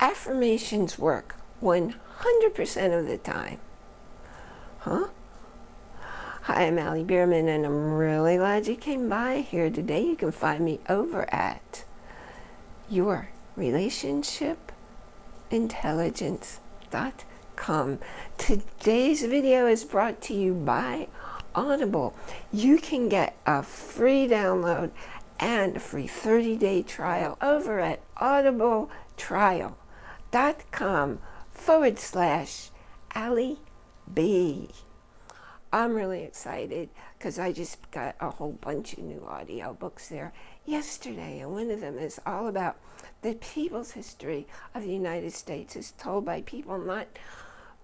affirmations work 100% of the time. Huh? Hi, I'm Allie Bierman, and I'm really glad you came by here today. You can find me over at yourrelationshipintelligence.com. Today's video is brought to you by Audible. You can get a free download and a free 30-day trial over at audibletrial.com forward slash Allie B. I'm really excited because I just got a whole bunch of new audio books there yesterday, and one of them is all about the people's history of the United States is told by people, not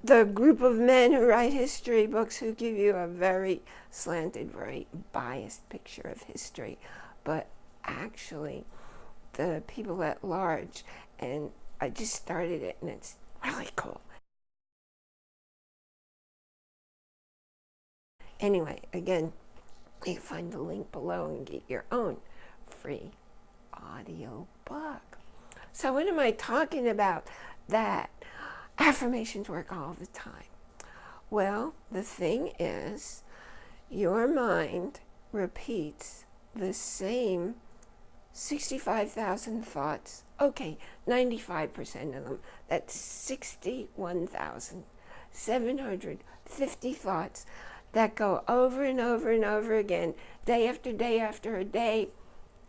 the group of men who write history books who give you a very slanted, very biased picture of history, but actually the people at large. And I just started it and it's really cool. Anyway, again, you find the link below and get your own free audio book. So what am I talking about? That affirmations work all the time. Well, the thing is, your mind repeats the same 65,000 thoughts. Okay, 95% of them. That's 61,750 thoughts that go over and over and over again, day after day after day,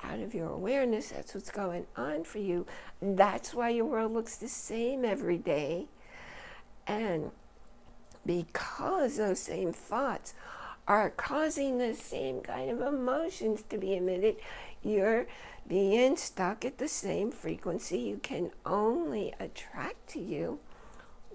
out of your awareness. That's what's going on for you. That's why your world looks the same every day. And because those same thoughts are causing the same kind of emotions to be emitted, you're being stuck at the same frequency. You can only attract to you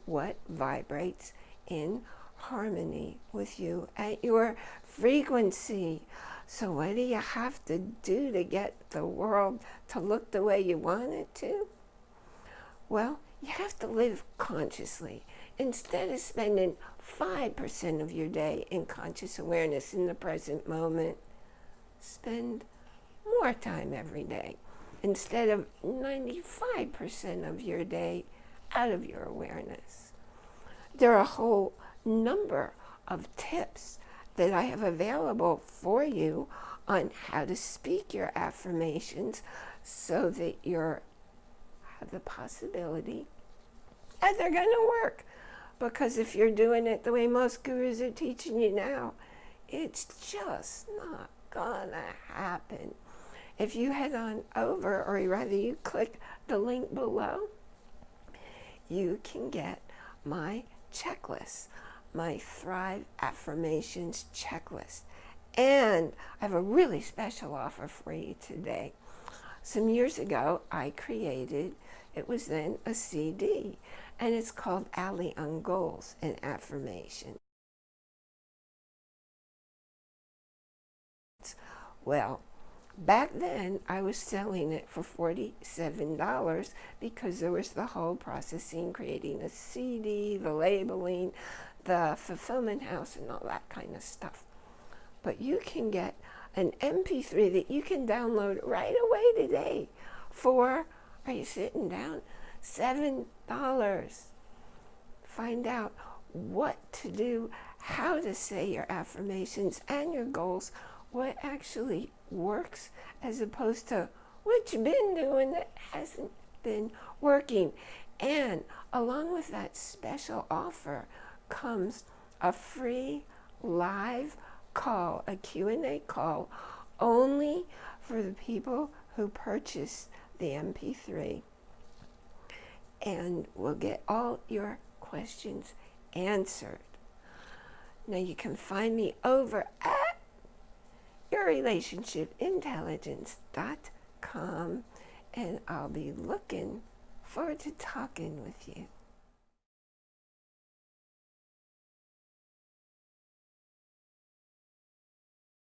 what vibrates in harmony with you at your frequency. So what do you have to do to get the world to look the way you want it to? Well, you have to live consciously. Instead of spending 5% of your day in conscious awareness in the present moment, spend more time every day instead of 95% of your day out of your awareness. There are a whole number of tips that I have available for you on how to speak your affirmations so that you have the possibility that they're going to work. Because if you're doing it the way most gurus are teaching you now, it's just not gonna happen. If you head on over, or rather you click the link below, you can get my checklist, my Thrive Affirmations checklist. And I have a really special offer for you today. Some years ago, I created, it was then a CD, and it's called Allie on Goals and Affirmation. Well, back then I was selling it for $47 because there was the whole processing, creating a CD, the labeling, the fulfillment house and all that kind of stuff. But you can get an MP3 that you can download right away today for, are you sitting down? $7. Find out what to do, how to say your affirmations and your goals what actually works as opposed to what you've been doing that hasn't been working. And along with that special offer comes a free live call, a Q&A call, only for the people who purchase the MP3. And we'll get all your questions answered. Now you can find me over at yourrelationshipintelligence.com and I'll be looking forward to talking with you.